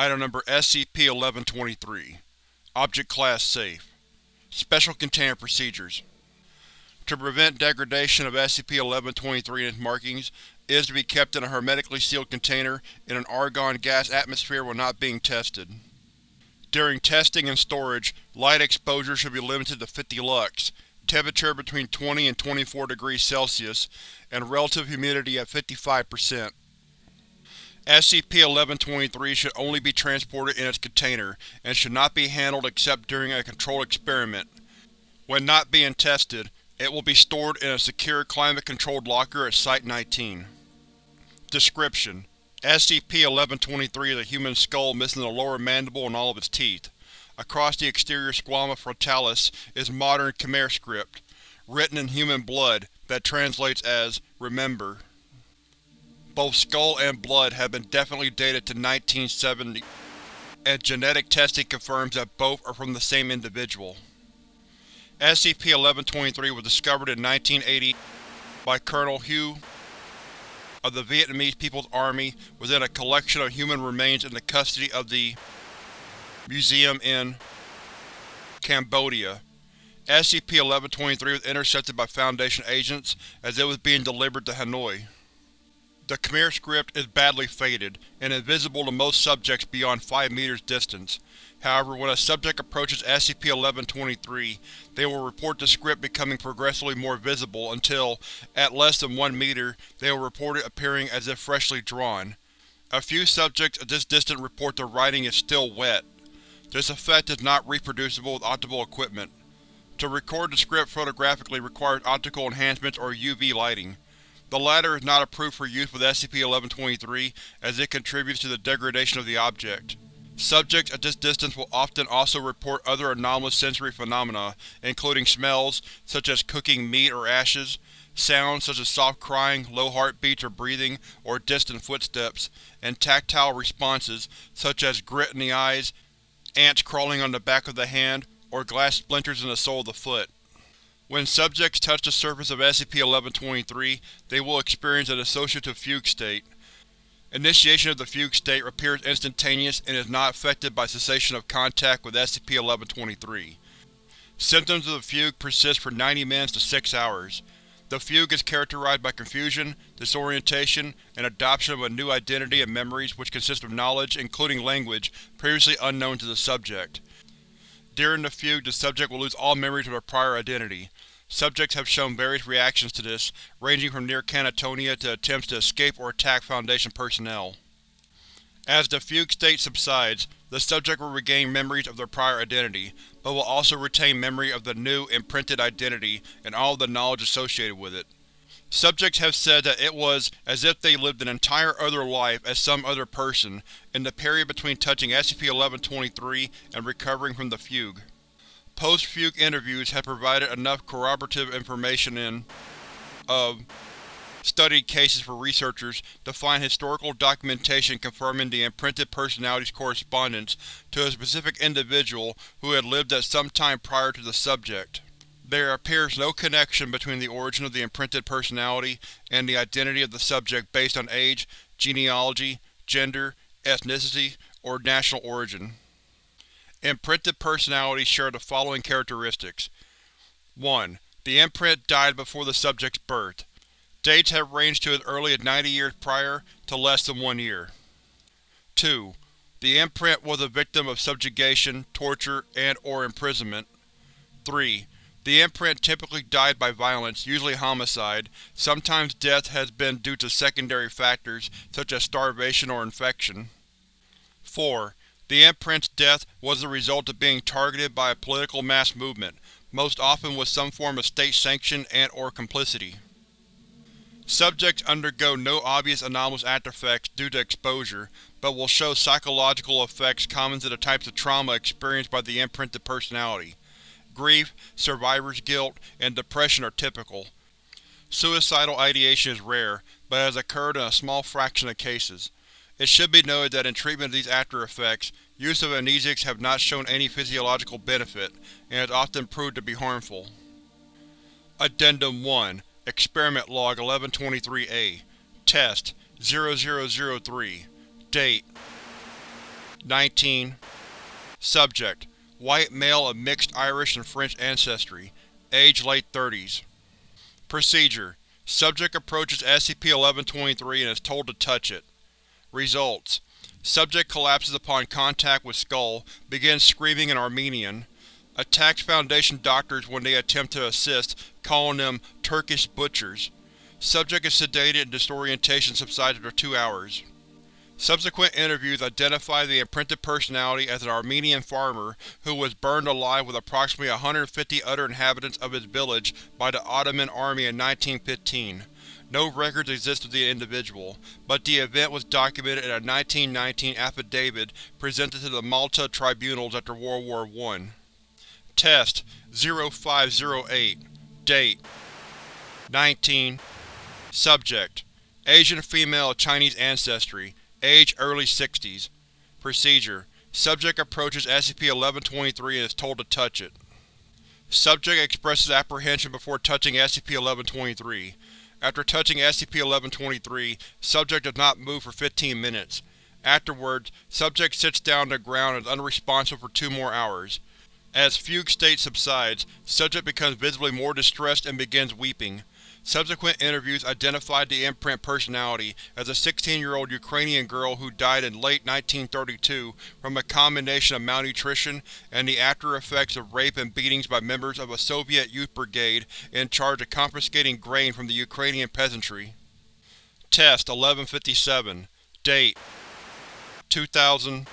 Item Number SCP-1123 Object Class Safe Special Containment Procedures To prevent degradation of SCP-1123 and its markings, it is to be kept in a hermetically sealed container in an argon gas atmosphere when not being tested. During testing and storage, light exposure should be limited to 50 lux, temperature between 20 and 24 degrees Celsius, and relative humidity at 55%. SCP-1123 should only be transported in its container, and should not be handled except during a controlled experiment. When not being tested, it will be stored in a secure climate-controlled locker at Site-19. Description: SCP-1123 is a human skull missing the lower mandible and all of its teeth. Across the exterior squama frontalis is modern Khmer script, written in human blood, that translates as, Remember. Both skull and blood have been definitely dated to 1970, and genetic testing confirms that both are from the same individual. SCP-1123 was discovered in 1980 by Colonel Hue of the Vietnamese People's Army within a collection of human remains in the custody of the Museum in Cambodia. SCP-1123 was intercepted by Foundation agents as it was being delivered to Hanoi. The Khmer script is badly faded, and invisible to most subjects beyond 5 meters distance. However, when a subject approaches SCP-1123, they will report the script becoming progressively more visible until, at less than 1 meter, they will report it appearing as if freshly drawn. A few subjects at this distance report the writing is still wet. This effect is not reproducible with optical equipment. To record the script photographically requires optical enhancements or UV lighting. The latter is not approved for use with SCP-1123 as it contributes to the degradation of the object. Subjects at this distance will often also report other anomalous sensory phenomena, including smells, such as cooking meat or ashes, sounds such as soft crying, low heartbeats or breathing, or distant footsteps, and tactile responses, such as grit in the eyes, ants crawling on the back of the hand, or glass splinters in the sole of the foot. When subjects touch the surface of SCP-1123, they will experience an associative fugue state. Initiation of the fugue state appears instantaneous and is not affected by cessation of contact with SCP-1123. Symptoms of the fugue persist for 90 minutes to 6 hours. The fugue is characterized by confusion, disorientation, and adoption of a new identity and memories which consist of knowledge, including language, previously unknown to the subject. During the fugue, the subject will lose all memories of their prior identity. Subjects have shown various reactions to this, ranging from near catatonia to attempts to escape or attack Foundation personnel. As the fugue state subsides, the subject will regain memories of their prior identity, but will also retain memory of the new, imprinted identity and all the knowledge associated with it. Subjects have said that it was as if they lived an entire other life as some other person, in the period between touching SCP-1123 and recovering from the fugue. Post-fugue interviews have provided enough corroborative information in of studied cases for researchers to find historical documentation confirming the imprinted personality's correspondence to a specific individual who had lived at some time prior to the subject. There appears no connection between the origin of the imprinted personality and the identity of the subject based on age, genealogy, gender, ethnicity, or national origin. Imprinted personalities share the following characteristics. 1. The imprint died before the subject's birth. Dates have ranged to as early as 90 years prior to less than one year. 2. The imprint was a victim of subjugation, torture, and or imprisonment. 3. The imprint typically died by violence, usually homicide. Sometimes death has been due to secondary factors, such as starvation or infection. 4. The imprint's death was the result of being targeted by a political mass movement, most often with some form of state sanction and or complicity. Subjects undergo no obvious anomalous aftereffects due to exposure, but will show psychological effects common to the types of trauma experienced by the imprinted personality. Grief, survivor's guilt, and depression are typical. Suicidal ideation is rare, but has occurred in a small fraction of cases. It should be noted that in treatment of these after-effects, use of amnesics have not shown any physiological benefit, and has often proved to be harmful. Addendum 1 Experiment Log 1123-A Test 0003 Date 19 Subject: White male of mixed Irish and French ancestry. Age late 30s. Procedure: Subject approaches SCP-1123 and is told to touch it. Results: Subject collapses upon contact with Skull, begins screaming in Armenian, attacks Foundation doctors when they attempt to assist, calling them Turkish butchers. Subject is sedated and disorientation subsides after two hours. Subsequent interviews identify the imprinted personality as an Armenian farmer who was burned alive with approximately 150 other inhabitants of his village by the Ottoman army in 1915. No records exist of the individual, but the event was documented in a 1919 affidavit presented to the Malta tribunals after World War I. Test 0508 Date 19 Subject Asian female of Chinese ancestry Age early 60s. Procedure: Subject approaches SCP-1123 and is told to touch it. Subject expresses apprehension before touching SCP-1123. After touching SCP-1123, subject does not move for 15 minutes. Afterwards, subject sits down on the ground and is unresponsive for two more hours. As fugue state subsides, subject becomes visibly more distressed and begins weeping. Subsequent interviews identified the imprint personality as a 16-year-old Ukrainian girl who died in late 1932 from a combination of malnutrition and the after-effects of rape and beatings by members of a Soviet youth brigade in charge of confiscating grain from the Ukrainian peasantry. Test 1157 Date 2000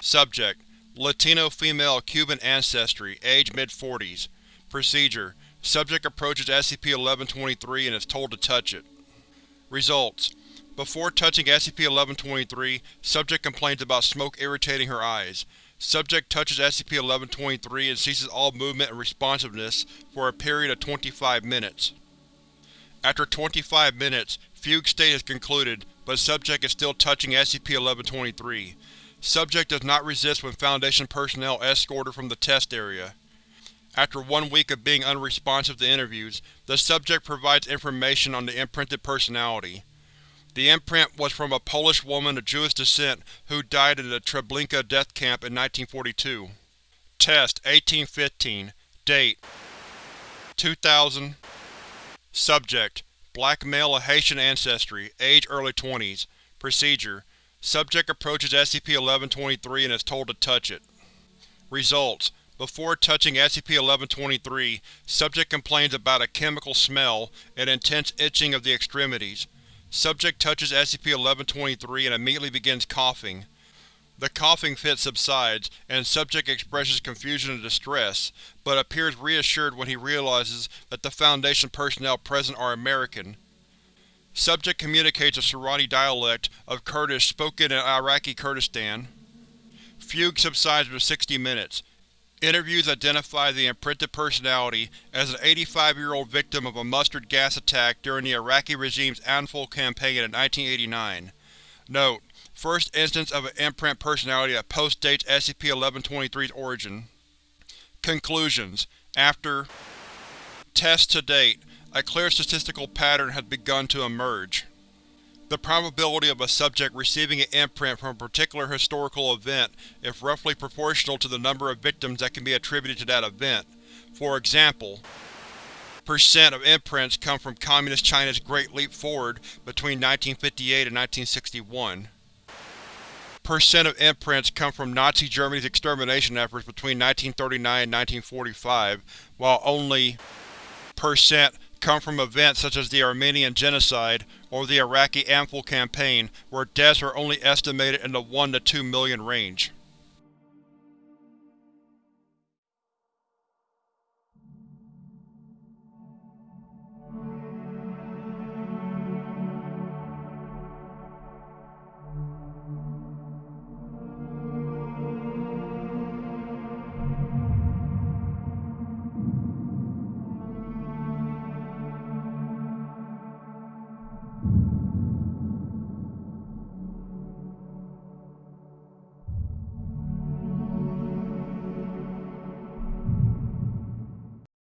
Subject Latino female Cuban ancestry, age mid-40s Procedure Subject approaches SCP-1123 and is told to touch it. Results: Before touching SCP-1123, subject complains about smoke irritating her eyes. Subject touches SCP-1123 and ceases all movement and responsiveness for a period of 25 minutes. After 25 minutes, fugue state has concluded, but subject is still touching SCP-1123. Subject does not resist when Foundation personnel escort her from the test area. After one week of being unresponsive to interviews, the subject provides information on the imprinted personality. The imprint was from a Polish woman of Jewish descent who died in the Treblinka death camp in 1942. Test 1815 Date 2000 Subject Black male of Haitian ancestry, age early 20s Procedure Subject approaches SCP-1123 and is told to touch it. Results before touching SCP-1123, subject complains about a chemical smell and intense itching of the extremities. Subject touches SCP-1123 and immediately begins coughing. The coughing fit subsides, and subject expresses confusion and distress, but appears reassured when he realizes that the Foundation personnel present are American. Subject communicates a Sorani dialect of Kurdish spoken in Iraqi Kurdistan. Fugue subsides for 60 minutes. Interviews identify the imprinted personality as an 85-year-old victim of a mustard gas attack during the Iraqi regime's Anfal campaign in 1989. Note: First instance of an imprint personality that postdates SCP-1123's origin. Conclusions After tests to date, a clear statistical pattern has begun to emerge. The probability of a subject receiving an imprint from a particular historical event is roughly proportional to the number of victims that can be attributed to that event. For example, percent of imprints come from Communist China's Great Leap Forward between 1958 and 1961. Percent of imprints come from Nazi Germany's extermination efforts between 1939 and 1945, while only percent come from events such as the Armenian Genocide or the Iraqi Anfal campaign, where deaths are only estimated in the 1 to 2 million range.